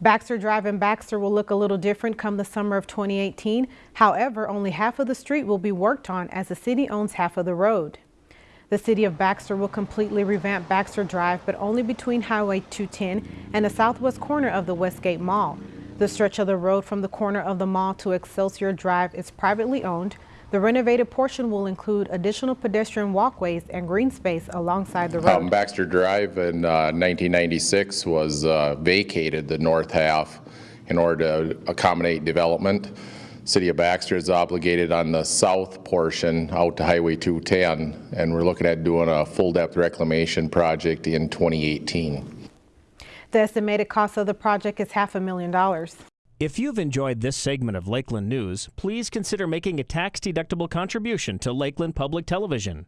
Baxter Drive in Baxter will look a little different come the summer of 2018. However, only half of the street will be worked on as the city owns half of the road. The city of Baxter will completely revamp Baxter Drive, but only between Highway 210 and the southwest corner of the Westgate Mall. The stretch of the road from the corner of the mall to Excelsior Drive is privately owned. The renovated portion will include additional pedestrian walkways and green space alongside the road. Um, Baxter Drive in uh, 1996 was uh, vacated, the north half, in order to accommodate development. City of Baxter is obligated on the south portion out to Highway 210, and we're looking at doing a full-depth reclamation project in 2018. The estimated cost of the project is half a million dollars. If you've enjoyed this segment of Lakeland News, please consider making a tax-deductible contribution to Lakeland Public Television.